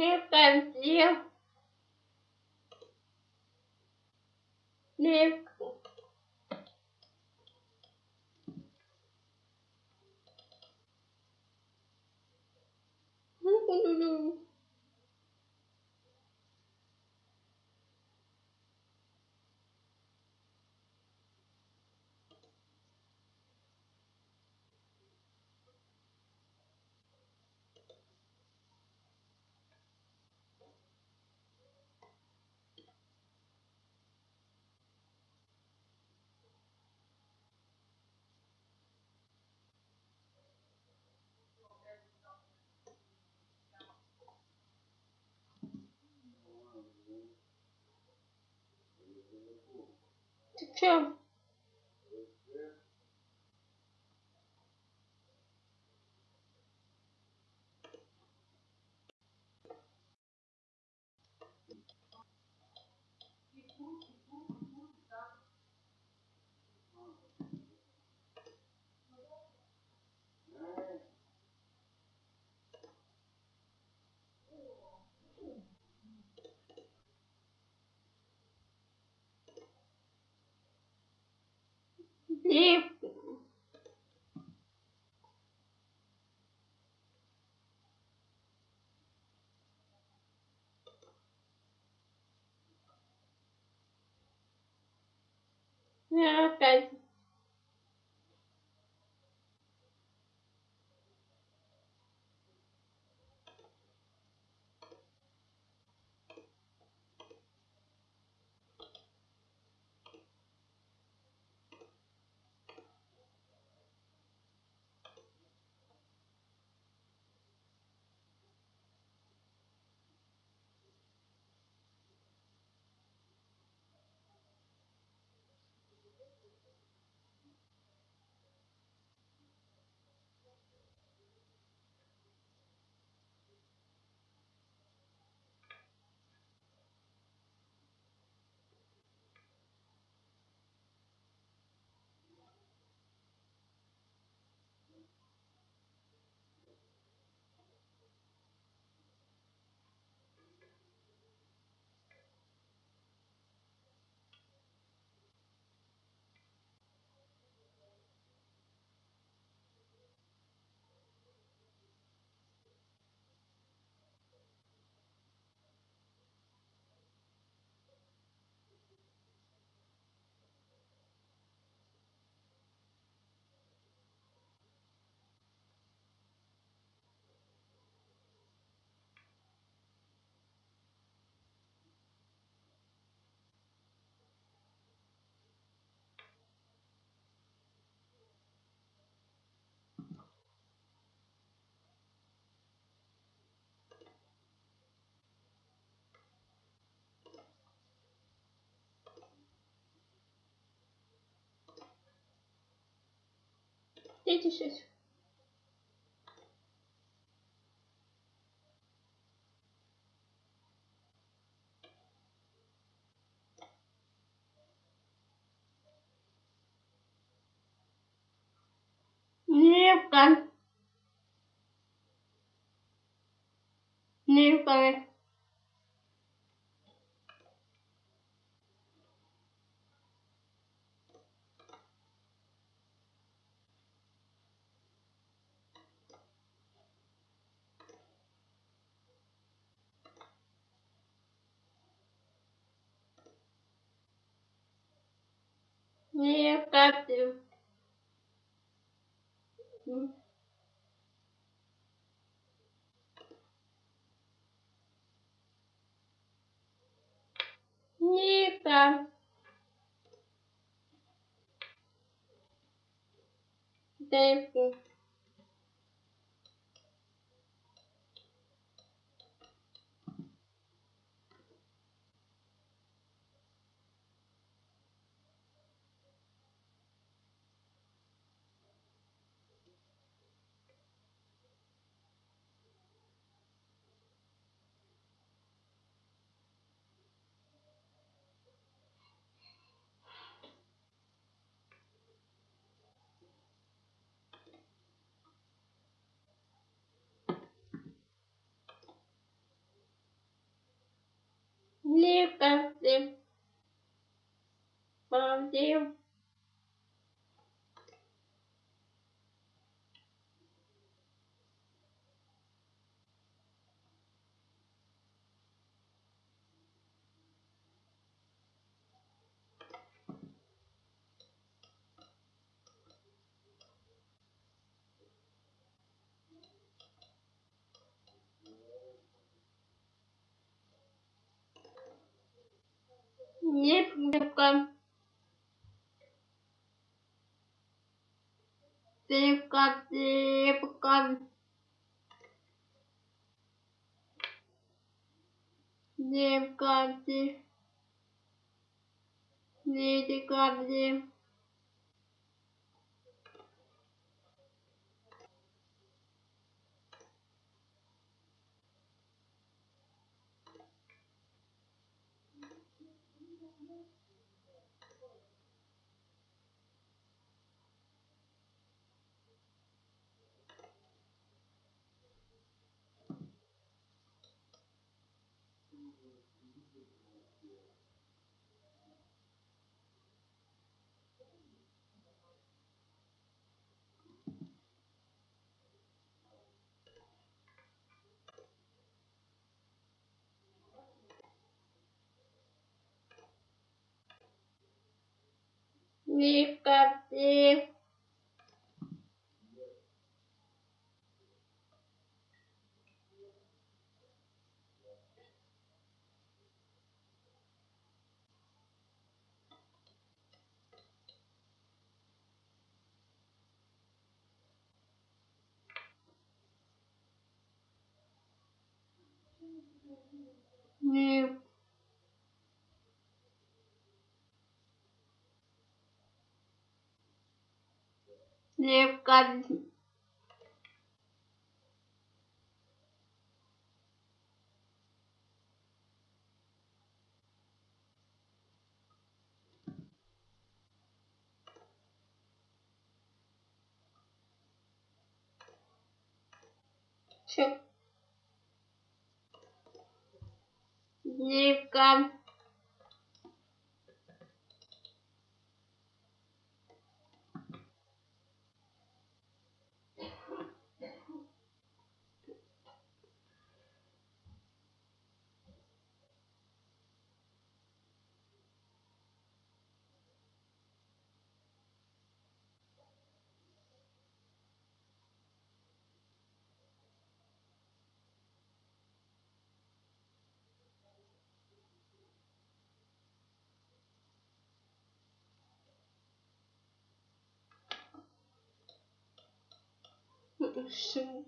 mieux comme Ты чё? Ja, ganz опять. Иди сейчас. Нивка. Нивка. Нивка. Ника. Дэйвку. Нивка. Тивка, тивка. Дивка, див. Дивка, dikkatli. Thank you. Дивка, Чук. Дивка. 生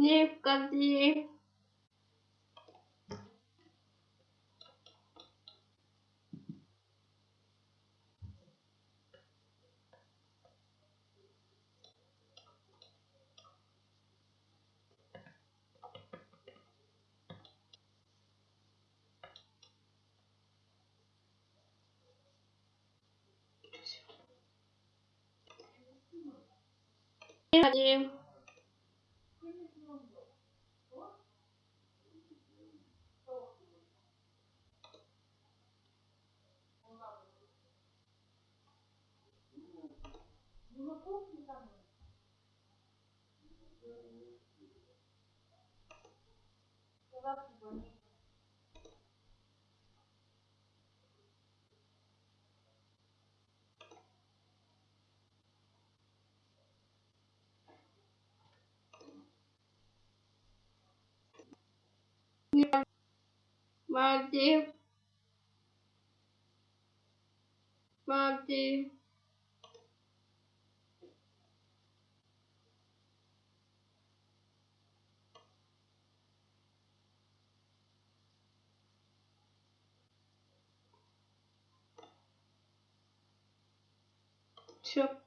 Дивка, див. Дивка, див. Мальдив. Мальдив. Чук. Дивка.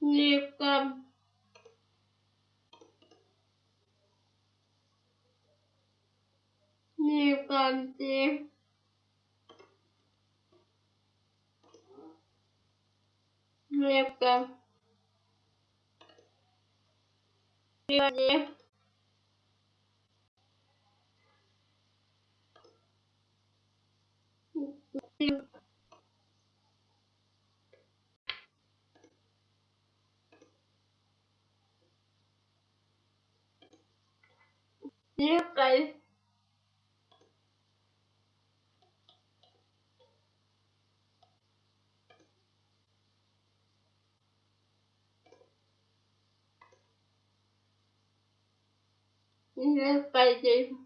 лепка, приводе, лепка, лепка, I do.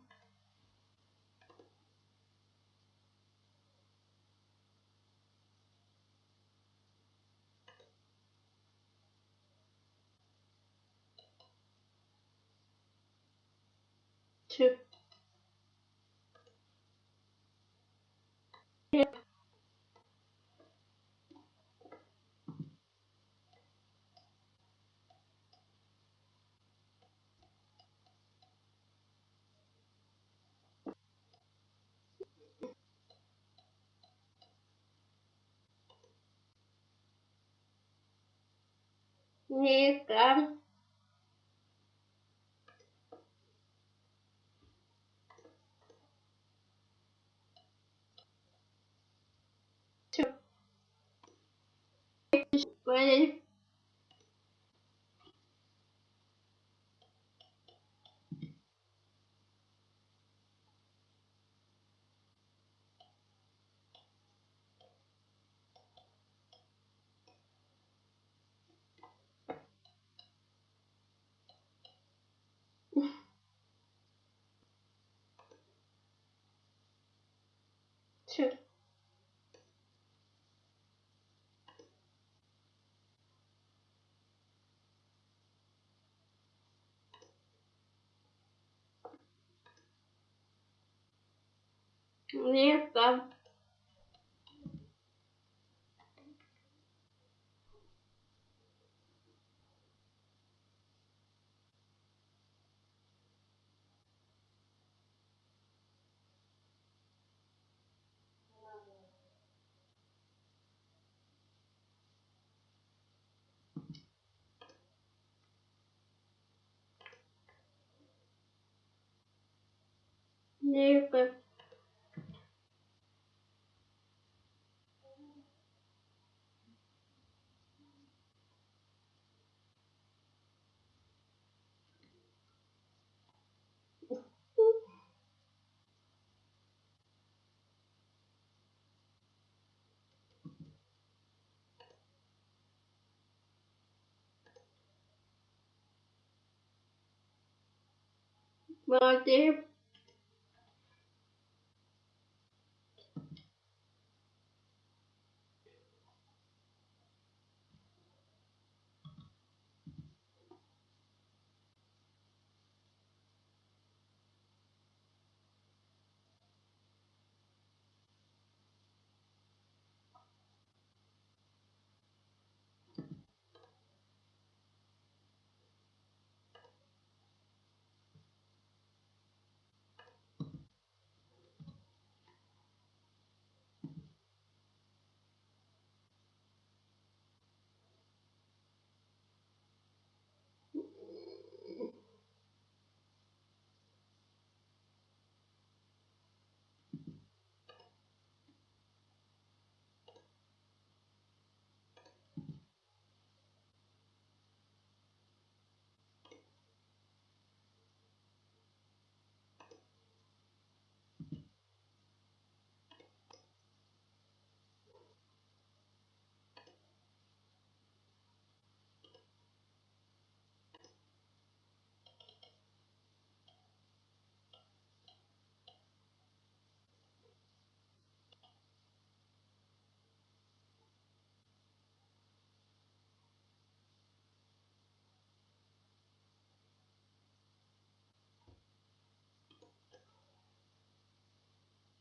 Two. Yeah. Two. Лепка, лепка, воды, лепка, Чё? Ну. Лепо.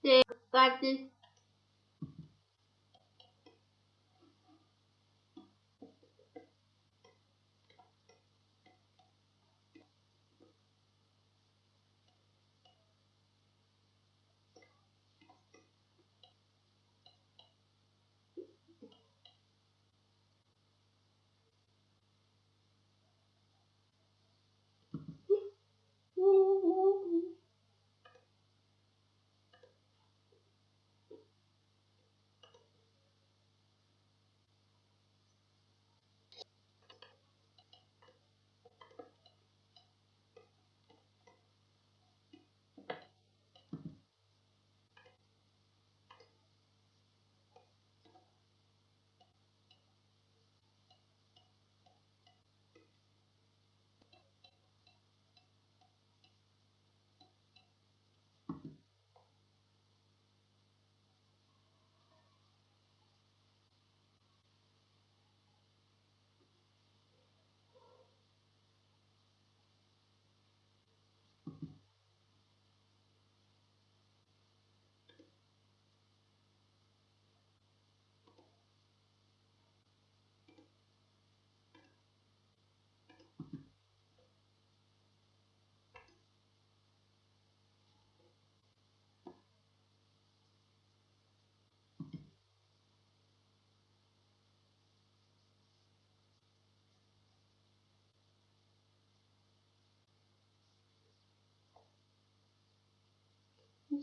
Лепо. Лепо.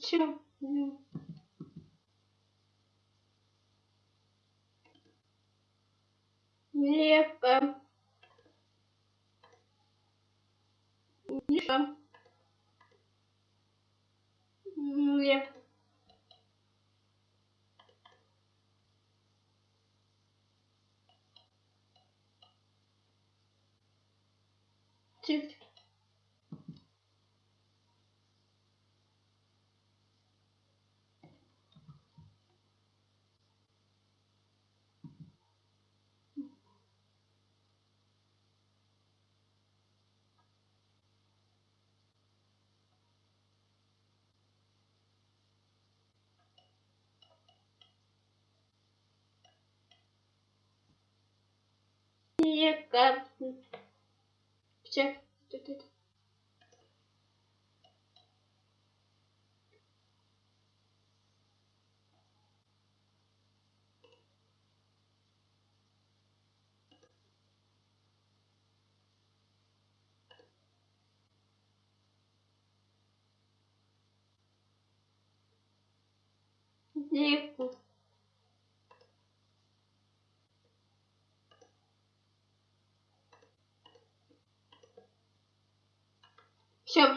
Тихо. Лепо. Чек. Тут-тут. Лепо. Все, мне Ciao